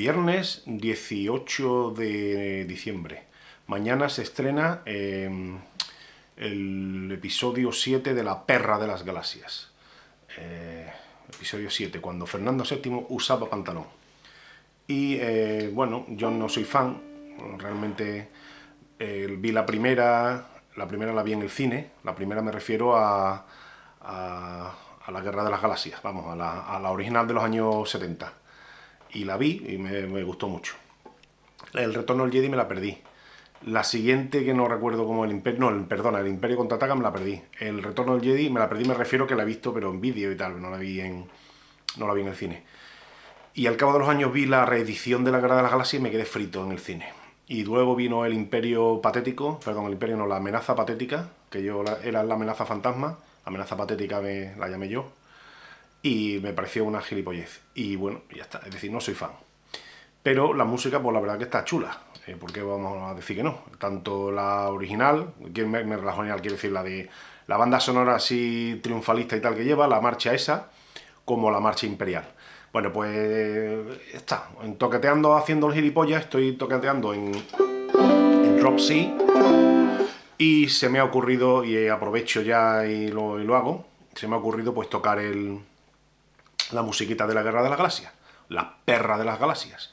Viernes 18 de diciembre. Mañana se estrena em, el episodio 7 de La Perra de las Galaxias. Eh, episodio 7, cuando Fernando VII usaba pantalón. Y eh, bueno, yo no soy fan, realmente eh, vi la primera, la primera la vi en el cine, la primera me refiero a, a, la Guerra de las Galaxias, vamos, a la, a la, original de los años 70. Y la vi y me, gustó mucho. El Retorno del Jedi me la perdí. La siguiente que no recuerdo como el Imperio... No, el, perdona, el Imperio Contraataca me la perdí. El Retorno del Jedi me la perdí, me refiero que la he visto, pero en vídeo y tal, no la vi en, no la vi en el cine. Y al cabo de los años vi la reedición de la Guerra de las Galaxias y me quedé frito en el cine. Y luego vino el Imperio Patético, perdón, el Imperio no, la Amenaza Patética, que yo era la amenaza fantasma, amenaza patética me, la llamé yo, y me pareció una gilipollez. Y bueno, ya está, es decir, no soy fan. Pero la música, pues la verdad que está chula, eh, porque vamos a decir que no. Tanto la original, que me, me, la original quiere decir la de la banda sonora así triunfalista y tal que lleva, la marcha esa, como la marcha imperial. Bueno, pues está, en toqueteando haciendo el gilipollas, estoy toqueteando en, en Drop C y se me ha ocurrido, y aprovecho ya y lo, y lo hago, se me ha ocurrido pues tocar el, la musiquita de la Guerra de las Galaxias, la perra de las galaxias.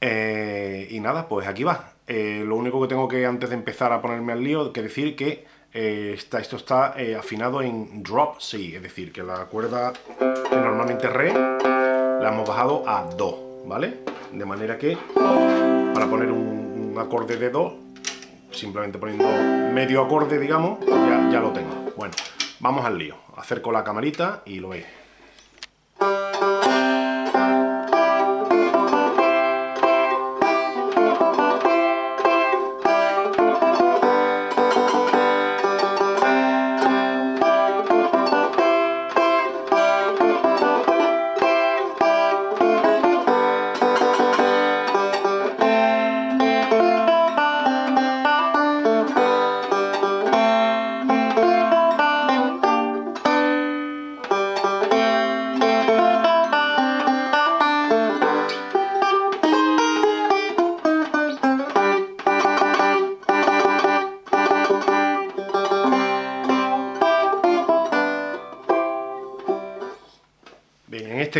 Eh, y nada, pues aquí va. Eh, lo único que tengo que, antes de empezar a ponerme al lío, que decir que eh, está, esto está afinado en drop C, es decir, que la cuerda normalmente re, la hemos bajado a do, ¿vale? De manera que, para poner un, un acorde de do, simplemente poniendo medio acorde, digamos, ya, ya lo tengo. Bueno, vamos al lío. Acerco la camarita y lo veis.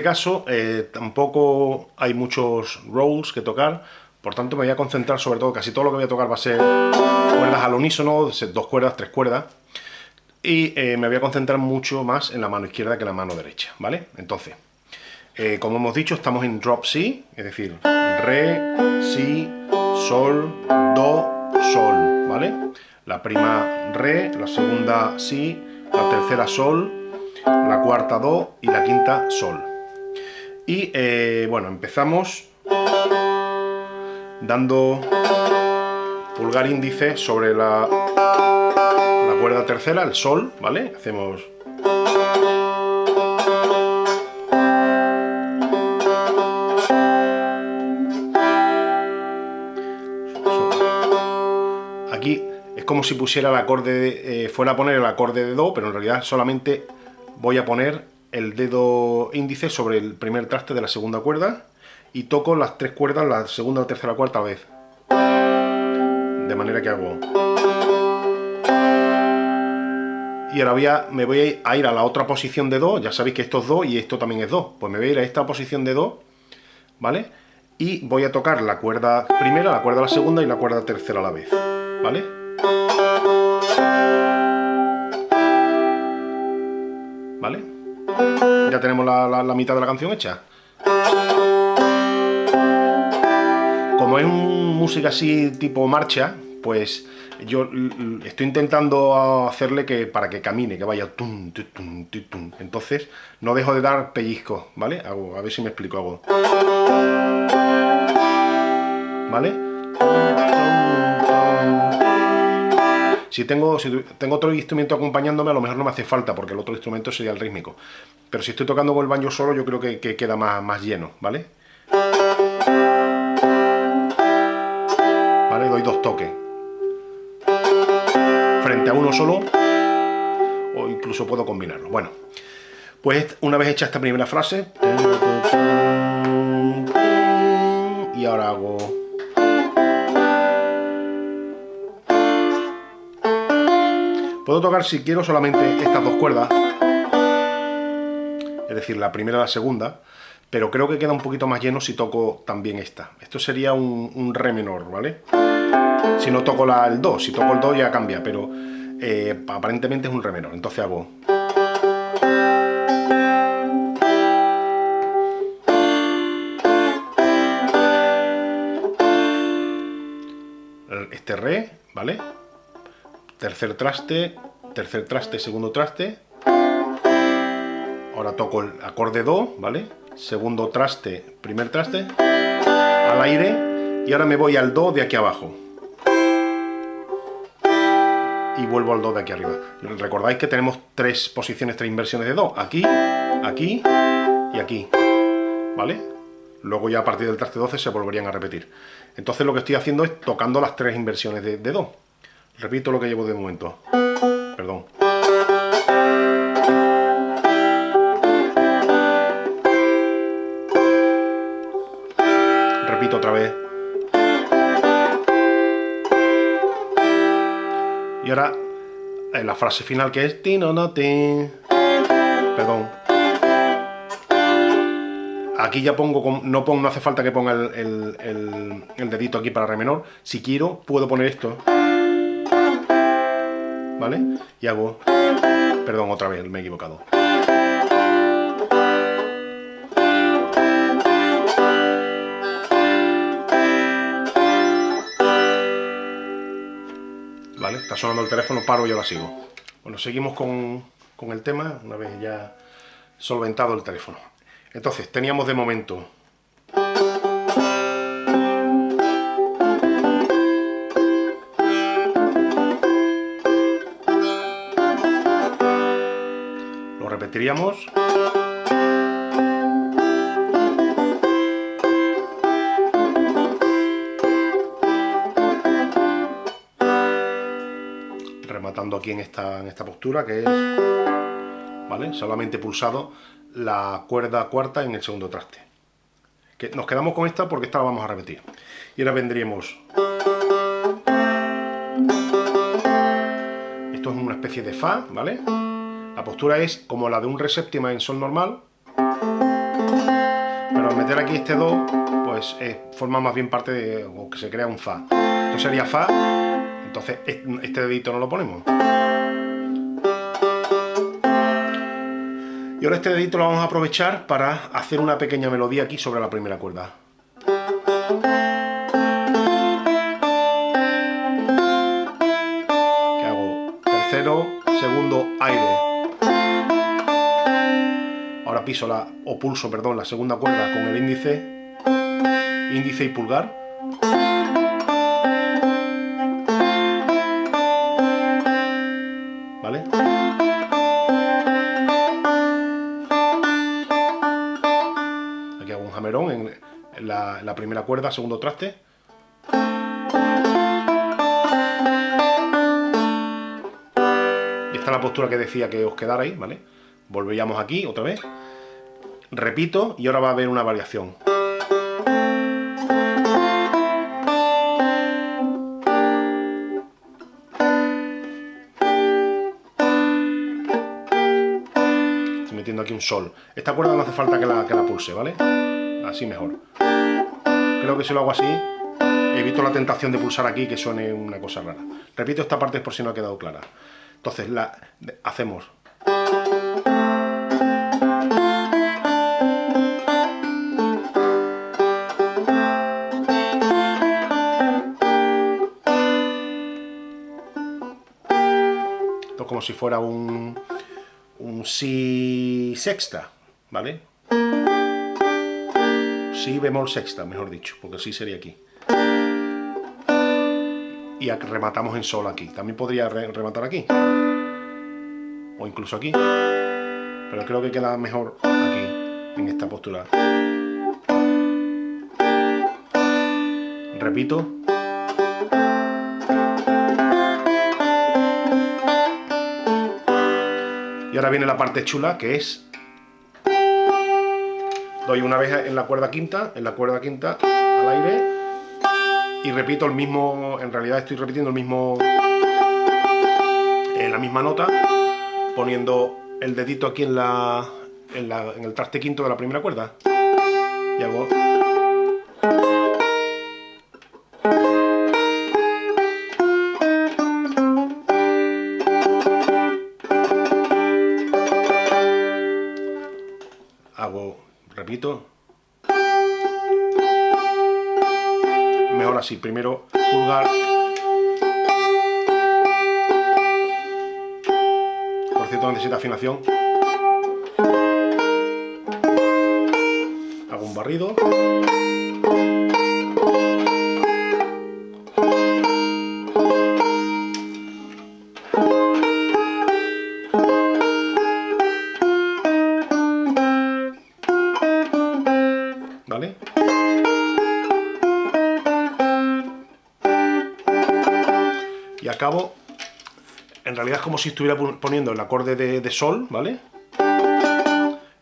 Caso eh, tampoco hay muchos rolls que tocar, por tanto me voy a concentrar sobre todo, casi todo lo que voy a tocar va a ser cuerdas al unísono, dos cuerdas, tres cuerdas, y eh, me voy a concentrar mucho más en la mano izquierda que en la mano derecha, ¿vale? Entonces, eh, como hemos dicho, estamos en drop C, es decir, re, si, sol, do, sol, ¿vale? La prima re, la segunda si, la tercera sol, la cuarta do y la quinta sol. Y eh, bueno, empezamos dando pulgar índice sobre la, la cuerda tercera, el sol, ¿vale? Hacemos... Aquí es como si pusiera el acorde, de, eh, fuera a poner el acorde de Do, pero en realidad solamente voy a poner el dedo índice sobre el primer traste de la segunda cuerda y toco las tres cuerdas, la segunda, tercera, cuarta vez. De manera que hago... Y ahora me voy a ir a la otra posición de Do, ya sabéis que esto es Do y esto también es Do. Pues me voy a ir a esta posición de Do, ¿vale? Y voy a tocar la cuerda primera, la cuerda la segunda y la cuerda tercera a la vez, ¿vale? Ya tenemos la, mitad de la canción hecha. Como es música así tipo marcha, pues yo estoy intentando hacerle que para que camine, que vaya tum, Entonces no dejo de dar pellizcos, ¿vale? Hago, a ver si me explico algo. ¿Vale? Si tengo, tengo otro instrumento acompañándome, a lo mejor no me hace falta, porque el otro instrumento sería el rítmico. Pero si estoy tocando con el banjo solo, yo creo que, queda más, más lleno, ¿vale? ¿Vale? Doy dos toques. Frente a uno solo, o incluso puedo combinarlo. Bueno, Pues una vez hecha esta primera frase, y ahora hago... Puedo tocar si quiero solamente estas dos cuerdas, es decir, la primera y la segunda, pero creo que queda un poquito más lleno si toco también esta. Esto sería un, re menor, ¿vale? Si no toco el do, si toco el do ya cambia, pero eh, aparentemente es un re menor. Entonces hago... Este re, ¿vale? Tercer traste, tercer traste, segundo traste. Ahora toco el acorde do, ¿vale? Segundo traste, primer traste, al aire, y ahora me voy al do de aquí abajo y vuelvo al Do de aquí arriba. Recordáis que tenemos tres posiciones, tres inversiones de Do. Aquí, aquí y aquí. ¿Vale? Luego ya a partir del traste 12 se volverían a repetir. Entonces lo que estoy haciendo es tocando las tres inversiones de, de Do. Repito lo que llevo de momento. Perdón. Repito otra vez. Y ahora, en la frase final que es ti no no ti. Perdón. Aquí ya pongo, no, pongo, no hace falta que ponga el, dedito aquí para re menor. Si quiero, puedo poner esto. ¿Vale? Y hago... Perdón, otra vez, me he equivocado. Está sonando el teléfono, paro y ahora sigo. Bueno, seguimos con, con el tema, una vez ya solventado el teléfono. Entonces, teníamos de momento repetiríamos aquí en esta, en esta postura, que es ¿vale? solamente pulsado la cuerda cuarta en el segundo traste. Que nos quedamos con esta porque esta la vamos a repetir. Y ahora vendríamos... Esto es una especie de Fa, ¿vale? La postura es como la de un re séptima en Sol normal, pero al meter aquí este Do, pues forma más bien parte de... o que se crea un Fa. Esto sería Fa entonces, este dedito no lo ponemos. Y ahora este dedito lo vamos a aprovechar para hacer una pequeña melodía aquí sobre la primera cuerda. Que hago tercero, segundo, aire. Piso la, o pulso, perdón, la segunda cuerda con el índice, índice y pulgar. la, primera cuerda, segundo traste. Y esta es la postura que decía que os quedarais, ¿vale? Volveríamos aquí otra vez. Repito y ahora va a haber una variación. Estoy metiendo aquí un sol. Esta cuerda no hace falta que la, que la pulse, ¿vale? Así mejor creo que si lo hago así, evito la tentación de pulsar aquí que suene una cosa rara. Repito esta parte por si no ha quedado clara. Entonces, la, hacemos... como si fuera un, un si sexta, ¿vale? si bemol sexta, mejor dicho, porque así sería aquí. Y rematamos en sol aquí. También podría rematar aquí. O incluso aquí. Pero creo que queda mejor aquí, en esta postura. Repito. ahora viene la parte chula, que es... Doy una vez en la cuerda quinta, en la cuerda quinta, al aire, y repito el mismo... En realidad estoy repitiendo el mismo... En la misma nota, poniendo el dedito aquí en la... En, la, en el traste quinto de la primera cuerda. Y hago... hago, repito, mejor así, primero pulgar, por cierto necesita afinación, hago un barrido, es como si estuviera poniendo el acorde de, sol, ¿vale?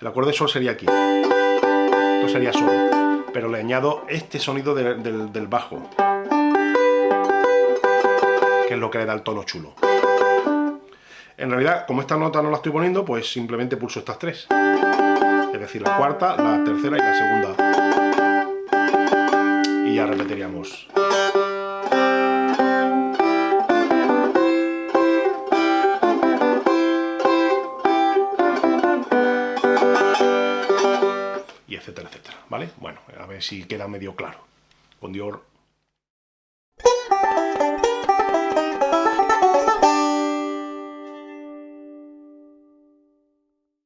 El acorde de sol sería aquí, esto sería sol, pero le añado este sonido del bajo, que es lo que le da el tono chulo. En realidad, como esta nota no la estoy poniendo, pues simplemente pulso estas tres es decir, la cuarta, la tercera y la segunda. Y ya repetiríamos. Si queda medio claro. Con Dior